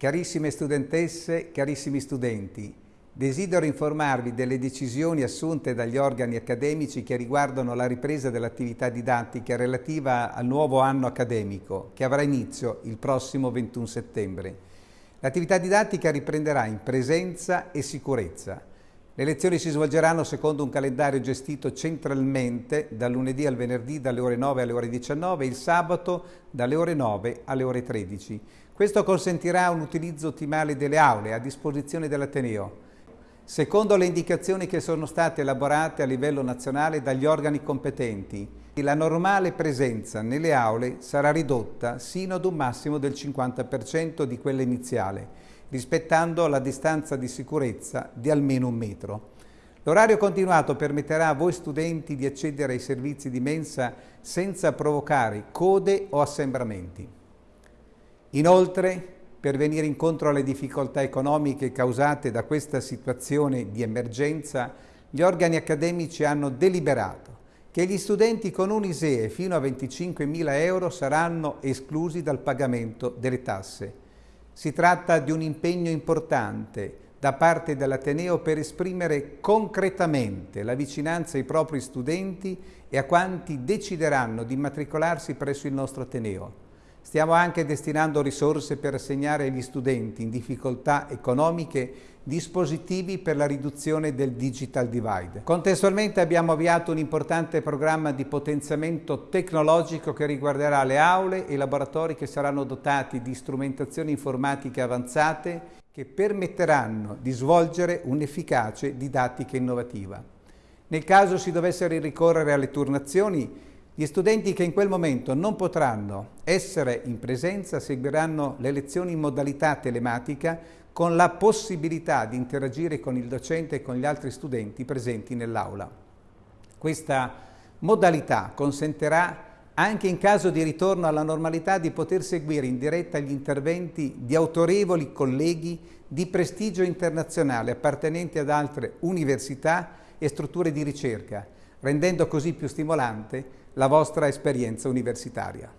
Carissime studentesse, carissimi studenti, desidero informarvi delle decisioni assunte dagli organi accademici che riguardano la ripresa dell'attività didattica relativa al nuovo anno accademico che avrà inizio il prossimo 21 settembre. L'attività didattica riprenderà in presenza e sicurezza. Le lezioni si svolgeranno secondo un calendario gestito centralmente dal lunedì al venerdì dalle ore 9 alle ore 19 e il sabato dalle ore 9 alle ore 13. Questo consentirà un utilizzo ottimale delle aule a disposizione dell'Ateneo, secondo le indicazioni che sono state elaborate a livello nazionale dagli organi competenti. La normale presenza nelle aule sarà ridotta sino ad un massimo del 50% di quella iniziale, rispettando la distanza di sicurezza di almeno un metro. L'orario continuato permetterà a voi studenti di accedere ai servizi di mensa senza provocare code o assembramenti. Inoltre, per venire incontro alle difficoltà economiche causate da questa situazione di emergenza, gli organi accademici hanno deliberato che gli studenti con un ISEE fino a 25.000 euro saranno esclusi dal pagamento delle tasse. Si tratta di un impegno importante da parte dell'Ateneo per esprimere concretamente la vicinanza ai propri studenti e a quanti decideranno di immatricolarsi presso il nostro Ateneo. Stiamo anche destinando risorse per assegnare agli studenti in difficoltà economiche dispositivi per la riduzione del digital divide. Contestualmente abbiamo avviato un importante programma di potenziamento tecnologico che riguarderà le aule e i laboratori che saranno dotati di strumentazioni informatiche avanzate che permetteranno di svolgere un'efficace didattica innovativa. Nel caso si dovessero ricorrere alle turnazioni, gli studenti che in quel momento non potranno essere in presenza seguiranno le lezioni in modalità telematica con la possibilità di interagire con il docente e con gli altri studenti presenti nell'aula. Questa modalità consentirà anche in caso di ritorno alla normalità di poter seguire in diretta gli interventi di autorevoli colleghi di prestigio internazionale appartenenti ad altre università e strutture di ricerca, rendendo così più stimolante la vostra esperienza universitaria.